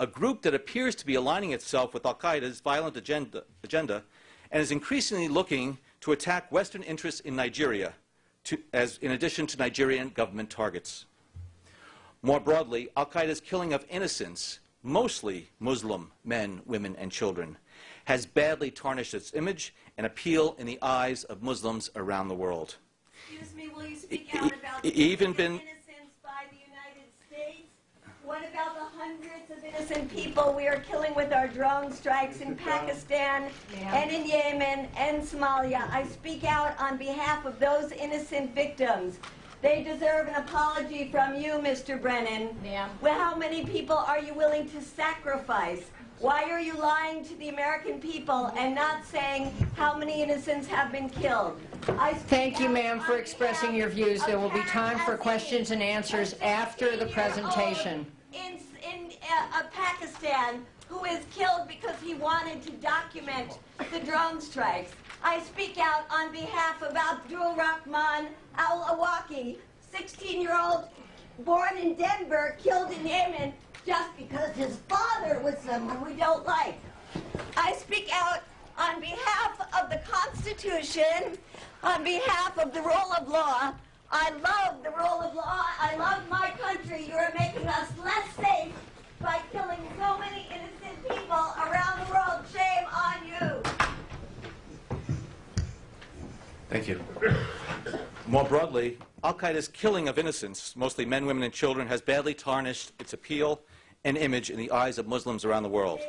a group that appears to be aligning itself with al-Qaeda's violent agenda, agenda and is increasingly looking to attack Western interests in Nigeria, to, as, in addition to Nigerian government targets. More broadly, al-Qaeda's killing of innocents, mostly Muslim men, women, and children, has badly tarnished its image and appeal in the eyes of Muslims around the world. Excuse me, will you speak out about e- the even been- innocents by the United States? What about the of innocent people we are killing with our drone strikes in Pakistan and in Yemen and Somalia? I speak out on behalf of those innocent victims. They deserve an apology from you, Mr. Brennan. Ma'am. Well, how many people are you willing to sacrifice? Why are you lying to the American people and not saying how many innocents have been killed? I Thank you, ma'am, for expressing your views. There will be time for questions and answers after the presentation. Pakistan, who is killed because he wanted to document the drone strikes. I speak out on behalf of Abdul Rahman Al Awlaki, 16 year old born in Denver, killed in Yemen just because his father was someone we don't like. I speak out on behalf of the Constitution, on behalf of the rule of law. I love the rule of law. I love my country. You are making us less safe by killing so many innocent people around the world. Shame on you. Thank you. More broadly, al-Qaeda's killing of innocents, mostly men, women, and children, has badly tarnished its appeal and image in the eyes of Muslims around the world.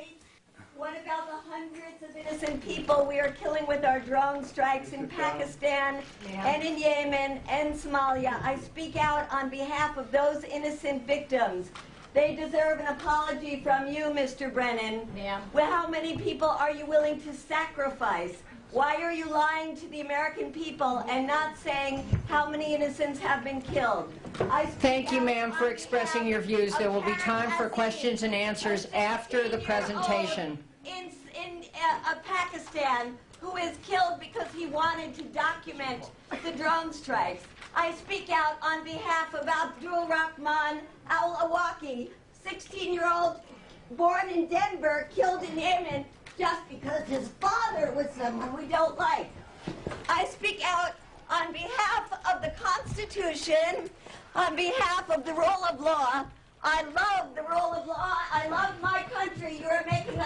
What about the hundreds of innocent people we are killing with our drone strikes in Pakistan and in Yemen and Somalia? I speak out on behalf of those innocent victims. They deserve an apology from you, Mr. Brennan. Ma'am. Well, how many people are you willing to sacrifice? Why are you lying to the American people and not saying how many innocents have been killed? I Thank you, ma'am, for expressing your views. There will be time for questions and answers after the presentation. In, in uh, Pakistan, who is killed because he wanted to document the drone strikes. I speak out on behalf of Abdul Rahman Al Awlaki, 16 year old born in Denver, killed in Yemen just because his father was someone we don't like. I speak out on behalf of the Constitution, on behalf of the rule of law. I love the rule of law. I love my country. You are making